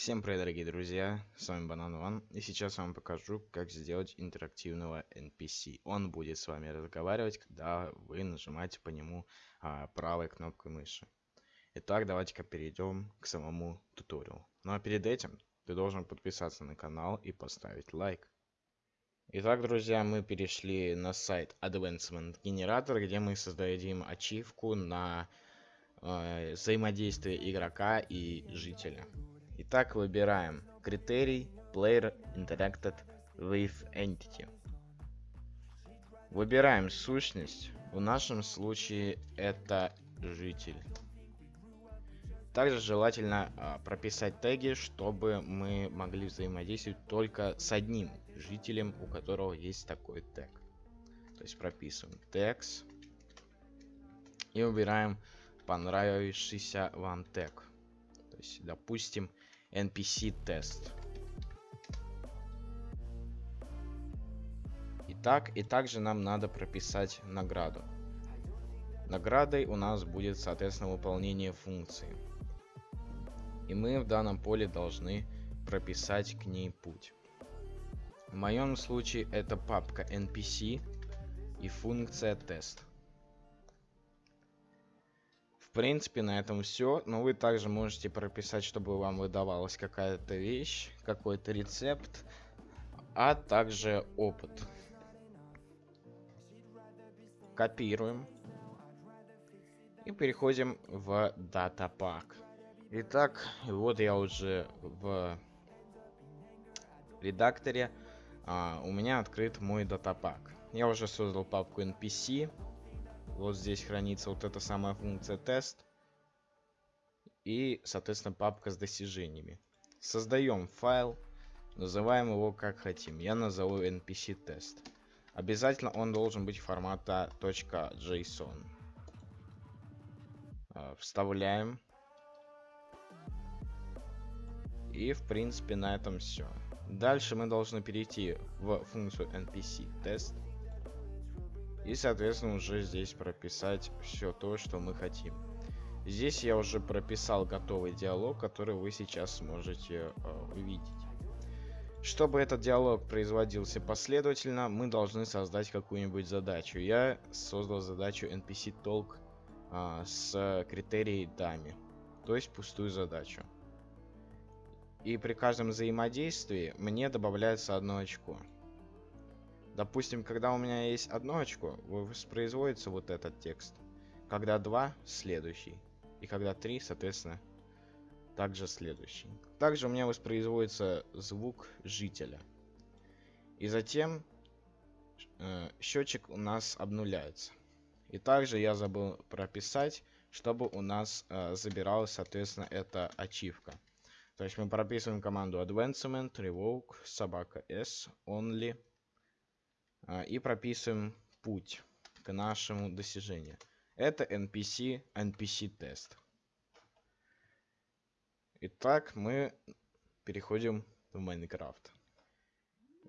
Всем привет, дорогие друзья, с вами Банан Ван, и сейчас я вам покажу, как сделать интерактивного NPC. Он будет с вами разговаривать, когда вы нажимаете по нему а, правой кнопкой мыши. Итак, давайте-ка перейдем к самому туториалу. Ну а перед этим ты должен подписаться на канал и поставить лайк. Итак, друзья, мы перешли на сайт Advancement Generator, где мы создадим ачивку на э, взаимодействие игрока и жителя. Итак, выбираем критерий Player Interacted with Entity. Выбираем сущность. В нашем случае это житель. Также желательно а, прописать теги, чтобы мы могли взаимодействовать только с одним жителем, у которого есть такой тег. То есть прописываем text и выбираем понравившийся вам тег. То есть, допустим, NPC тест. Итак, и также нам надо прописать награду. Наградой у нас будет, соответственно, выполнение функции. И мы в данном поле должны прописать к ней путь. В моем случае это папка NPC и функция тест. В принципе, на этом все. Но вы также можете прописать, чтобы вам выдавалась какая-то вещь, какой-то рецепт, а также опыт. Копируем. И переходим в датапак. Итак, вот я уже в редакторе. А, у меня открыт мой датапак. Я уже создал папку NPC. Вот здесь хранится вот эта самая функция тест. И, соответственно, папка с достижениями. Создаем файл. Называем его как хотим. Я назову npc тест. Обязательно он должен быть формата .json. А, вставляем. И, в принципе, на этом все. Дальше мы должны перейти в функцию npc тест и, соответственно, уже здесь прописать все то, что мы хотим. Здесь я уже прописал готовый диалог, который вы сейчас сможете э, увидеть. Чтобы этот диалог производился последовательно, мы должны создать какую-нибудь задачу. Я создал задачу NPC Talk э, с критерией дами, то есть пустую задачу. И при каждом взаимодействии мне добавляется одно очко. Допустим, когда у меня есть одно очко, воспроизводится вот этот текст. Когда два, следующий. И когда три, соответственно, также следующий. Также у меня воспроизводится звук жителя. И затем э, счетчик у нас обнуляется. И также я забыл прописать, чтобы у нас э, забиралась, соответственно, эта ачивка. То есть мы прописываем команду advancement, revoke, собака s, only, и прописываем путь к нашему достижению. Это NPC, NPC тест. Итак, мы переходим в Майнкрафт.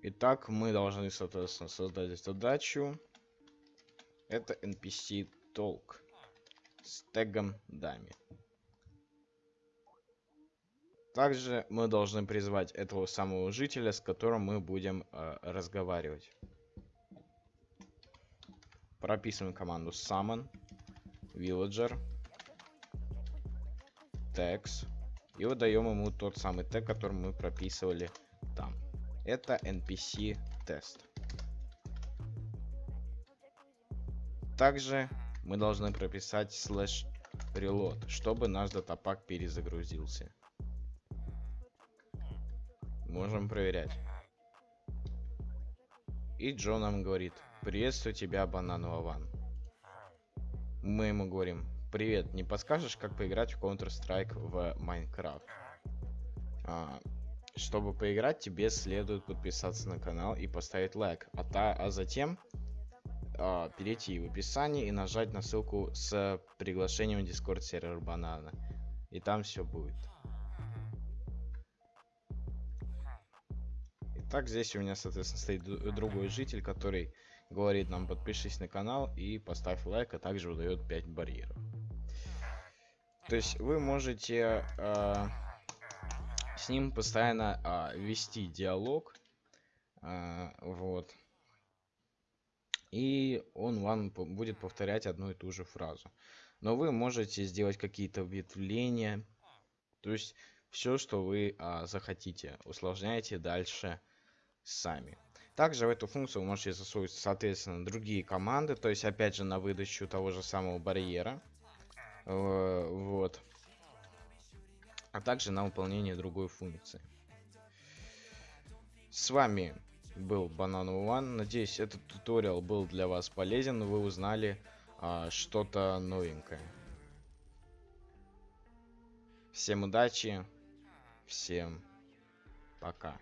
Итак, мы должны, соответственно, создать задачу. Это NPC Talk с тегом дами. Также мы должны призвать этого самого жителя, с которым мы будем э, разговаривать прописываем команду summon villager tags и выдаем ему тот самый тег, который мы прописывали там. Это npc тест. Также мы должны прописать slash reload, чтобы наш датапак перезагрузился. Можем проверять. И Джо нам говорит, Приветствую тебя, Бананова Ван. Мы ему говорим, привет, не подскажешь, как поиграть в Counter-Strike в Minecraft? А, чтобы поиграть, тебе следует подписаться на канал и поставить лайк, а, та, а затем а, перейти в описание и нажать на ссылку с приглашением в Discord сервер Банана. И там все будет. Итак, здесь у меня, соответственно, стоит другой житель, который говорит нам подпишись на канал и поставь лайк, а также выдает 5 барьеров. То есть вы можете э, с ним постоянно а, вести диалог. А, вот. И он вам будет повторять одну и ту же фразу. Но вы можете сделать какие-то ветвления. То есть все, что вы а, захотите. Усложняйте дальше сами. Также в эту функцию вы можете засунуть, соответственно, другие команды. То есть, опять же, на выдачу того же самого барьера. Э, вот. А также на выполнение другой функции. С вами был Банан One. Надеюсь, этот туториал был для вас полезен. Вы узнали а, что-то новенькое. Всем удачи. Всем пока.